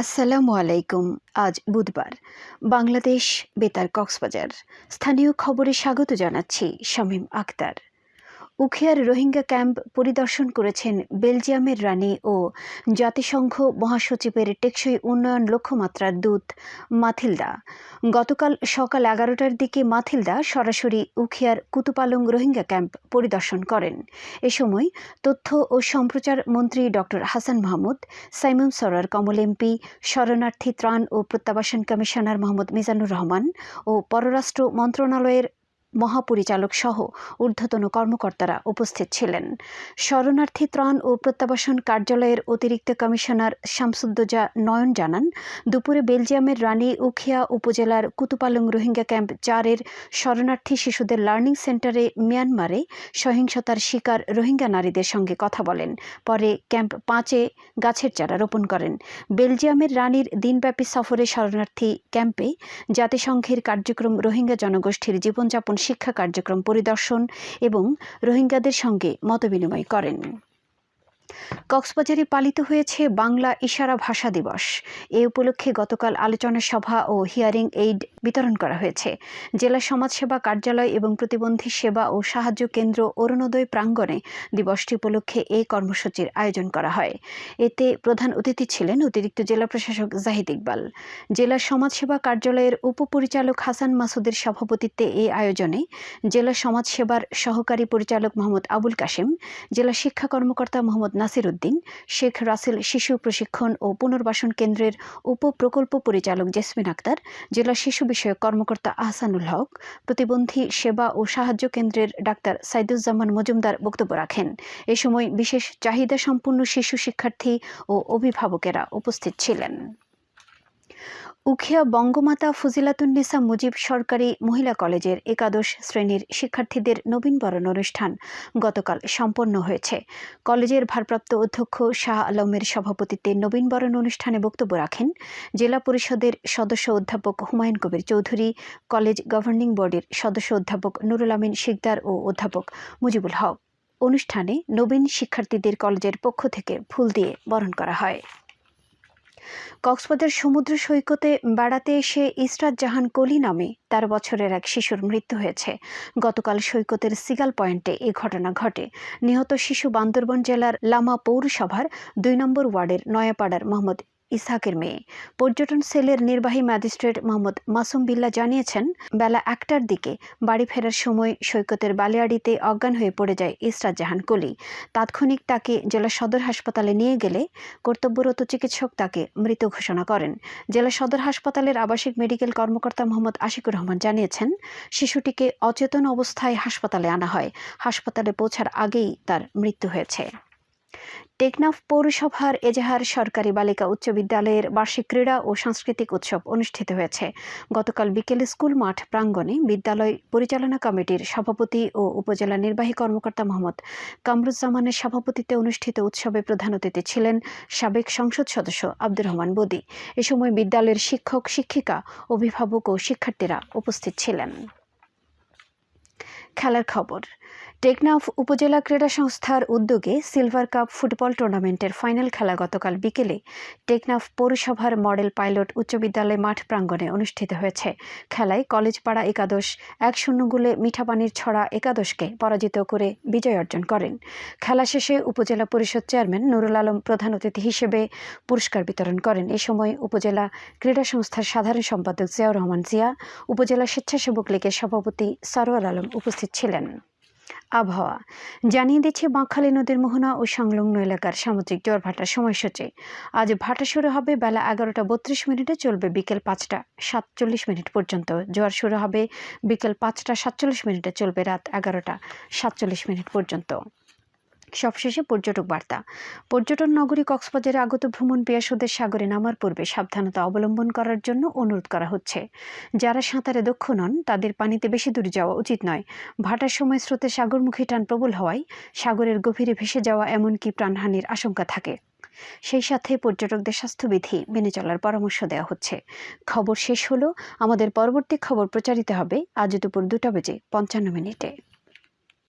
আসসালামু আলাইকুম আজ বুধবার। বাংলাদেশ বেতার কক্সবাজার। স্থানীয় খবরে স্বাগত জানাচ্ছি শামীম আক্তার উখিয়ার রোহিঙ্গা ক্যাম্প পরিদর্শন করেছেন বেলজিয়ামের রানী ও জাতিসংঘ মহাসচিবের টেকসই উন্নয়ন লক্ষ্যমাত্রার দূত মাথিলদা। গতকাল সকাল এগারোটার দিকে মাথিলদা সরাসরি উখিয়ার কুতুপালং রোহিঙ্গা ক্যাম্প পরিদর্শন করেন। এ সময় তথ্য ও সম্প্রচার মন্ত্রী ডক্টর হাসান মাহমুদ, সাইমন সরার কমল এমপি, শরণার্থী ত্রাণ ও প্রত্যাবাসন কমিশনার মোহাম্মদ মিজানুর রহমান ও পররাষ্ট্র মন্ত্রণালয়ের মহাপরিচালক সহ ঊর্ধ্বতন কর্মকর্তারা উপস্থিত ছিলেন। শরণার্থী ত্রাণ ও প্রত্যাবাসন কার্যালয়ের অতিরিক্ত কমিশনার শামসুদ্দোজা নয়ন জানান, দুপুরে বেলজিয়ামের রানী উখিয়া উপজেলার কুতুপালং রোহিঙ্গা ক্যাম্প চারের শরণার্থী শিশুদের লার্নিং সেন্টারে মিয়ানমারে সহিংসতার শিকার রোহিঙ্গা নারীদের সঙ্গে কথা বলেন। পরে ক্যাম্প পাঁচে গাছের চারা রোপণ করেন। বেলজিয়ামের রানীর দিনব্যাপী সফরে শরণার্থী ক্যাম্পে জাতিসংঘের কার্যক্রম রোহিঙ্গা জনগোষ্ঠীর জীবনযাপন শিক্ষা কার্যক্রম পরিদর্শন এবং রোহিঙ্গাদের সঙ্গে মতবিনিময় করেন। কক্সবাজারে পালিত হয়েছে বাংলা ইশারা ভাষা দিবস। এ উপলক্ষে গতকাল আলোচনা সভা ও হিয়ারিং এইড বিতরণ করা হয়েছে। জেলা সমাজসেবা কার্যালয় এবং প্রতিবন্ধী সেবা ও সাহায্য কেন্দ্র অরুণোদয় প্রাঙ্গণে দিবসটি উপলক্ষে এই কর্মসূচির আয়োজন করা হয়। এতে প্রধান অতিথি ছিলেন অতিরিক্ত জেলা প্রশাসক জাহিদ ইকবাল। জেলা সমাজসেবা কার্যালয়ের উপপরিচালক হাসান মাসুদের সভাপতিত্বে এই আয়োজনে জেলা সমাজসেবার সহকারী পরিচালক মোহাম্মদ আবুল কাশেম, জেলা শিক্ষা কর্মকর্তা মোহাম্মদ নাসির উদ্দিন, শেখ রাসেল শিশু প্রশিক্ষণ ও পুনর্বাসন কেন্দ্রের উপপ্রকল্প পরিচালক জেসমিন আক্তার, জেলা শিশু বিষয়ক কর্মকর্তা আহসানুল হক, প্রতিবন্ধী সেবা ও সাহায্য কেন্দ্রের ডাক্তার সাইদুজ্জামান মজুমদার বক্তব্য রাখেন। এ সময় বিশেষ চাহিদা সম্পন্ন শিশু শিক্ষার্থী ও অভিভাবকেরা উপস্থিত ছিলেন। উখিয়া বঙ্গমাতা ফজিলাতুন্নেসা মুজিব সরকারি মহিলা কলেজের একাদশ শ্রেণির শিক্ষার্থীদের নবীনবরণ অনুষ্ঠান গতকাল সম্পন্ন হয়েছে। কলেজের ভারপ্রাপ্ত অধ্যক্ষ শাহ আলমের সভাপতিত্বে নবীনবরণ অনুষ্ঠানে বক্তব্য রাখেন জেলা পরিষদের সদস্য অধ্যাপক হুমায়ুন কবির চৌধুরী, কলেজ গভর্নিং বডির সদস্য অধ্যাপক নুরুল আমিন শিকদার ও অধ্যাপক মুজিবুল হক। অনুষ্ঠানে নবীন শিক্ষার্থীদের কলেজের পক্ষ থেকে ফুল দিয়ে বরণ করা হয়। কক্সবাজার সমুদ্র সৈকতে বেড়াতে এসে ইসরাত জাহান কলি নামে তেরো বছরের এক শিশুর মৃত্যু হয়েছে। গতকাল সৈকতের সিগাল পয়েন্টে এ ঘটনা ঘটে। নিহত শিশু বান্দরবন জেলার লামা পৌরসভার দুই নম্বর ওয়ার্ডের নয়াপাড়ার মোহাম্মদ ইসহাকের মেয়ে। পর্যটন সেলের নির্বাহী ম্যাজিস্ট্রেট মোহাম্মদ মাসুম বিল্লা জানিয়েছেন, বেলা একটার দিকে বাড়ি ফেরার সময় সৈকতের বালিয়াড়িতে অজ্ঞান হয়ে পড়ে যায় ইসরাত জাহান কলি। তাৎক্ষণিক তাকে জেলা সদর হাসপাতালে নিয়ে গেলে কর্তব্যরত চিকিৎসক তাকে মৃত ঘোষণা করেন। জেলা সদর হাসপাতালের আবাসিক মেডিকেল কর্মকর্তা মোহাম্মদ আশিকুর রহমান জানিয়েছেন, শিশুটিকে অচেতন অবস্থায় হাসপাতালে আনা হয়। হাসপাতালে পৌঁছার আগেই তার মৃত্যু হয়েছে। টেকনাফ পৌরসভার এজাহার সরকারি বালিকা উচ্চ বিদ্যালয়ের বার্ষিক ক্রীড়া ও সাংস্কৃতিক উৎসব অনুষ্ঠিত হয়েছে। গতকাল বিকেলে স্কুল মাঠ প্রাঙ্গণে বিদ্যালয় পরিচালনা কমিটির সভাপতি ও উপজেলা নির্বাহী কর্মকর্তা মোহাম্মদ কামরুজ্জামানের সভাপতিত্বে অনুষ্ঠিত উৎসবে প্রধান অতিথি ছিলেন সাবেক সংসদ সদস্য আব্দুর রহমান বদি। এ সময় বিদ্যালয়ের শিক্ষক, শিক্ষিকা, অভিভাবক ও শিক্ষার্থীরা উপস্থিত ছিলেন। খেলার খবর। টেকনাফ উপজেলা ক্রীড়া সংস্থার উদ্যোগে সিলভার কাপ ফুটবল টুর্নামেন্টের ফাইনাল খেলা গতকাল বিকেলে টেকনাফ পৌরসভার মডেল পাইলট উচ্চ বিদ্যালয় মাঠ প্রাঙ্গণে অনুষ্ঠিত হয়েছে। খেলায় কলেজপাড়া একাদশ এক শূন্য গোলে মিঠাপানির ছড়া একাদশকে পরাজিত করে বিজয় অর্জন করেন। খেলা শেষে উপজেলা পরিষদ চেয়ারম্যান নুরুল আলম প্রধান অতিথি হিসেবে পুরস্কার বিতরণ করেন। এ সময় উপজেলা ক্রীড়া সংস্থার সাধারণ সম্পাদক জিয়াউর রহমান জিয়া, উপজেলা স্বেচ্ছাসেবক লীগের সভাপতি সরোয়ার আলম উপস্থিত ছিলেন। আবহাওয়া। জানিয়ে দিচ্ছে, বাঁকখালী নদীর মোহনা ও সংলগ্ন এলাকার সামুদ্রিক জ্বর ভাটার সময়সূচি। আজ ভাটা শুরু হবে বেলা এগারোটা বত্রিশ মিনিটে, চলবে বিকেল পাঁচটা সাতচল্লিশ মিনিট পর্যন্ত। জোয়ার শুরু হবে বিকেল পাঁচটা সাতচল্লিশ মিনিটে, চলবে রাত এগারোটা সাতচল্লিশ মিনিট পর্যন্ত। সবশেষে পর্যটক বার্তা। পর্যটন নগরী কক্সবাজারে আগত ভ্রমণ পেয়াসদের সাগরে নামার পূর্বে সাবধানতা অবলম্বন করার জন্য অনুরোধ করা হচ্ছে। যারা সাঁতারে দক্ষ নন, তাদের পানিতে বেশি দূরে যাওয়া উচিত নয়। ভাটার সময় স্রোতে সাগরমুখী টান প্রবল হওয়ায় সাগরের গভীরে ভেসে যাওয়া এমনকি প্রাণহানির আশঙ্কা থাকে। সেই সাথে পর্যটকদের স্বাস্থ্যবিধি মেনে চলার পরামর্শ দেওয়া হচ্ছে। খবর শেষ হলো, আমাদের পরবর্তী খবর প্রচারিত হবে আজ দুপুর দুটা বেজে পঞ্চান্ন মিনিটে।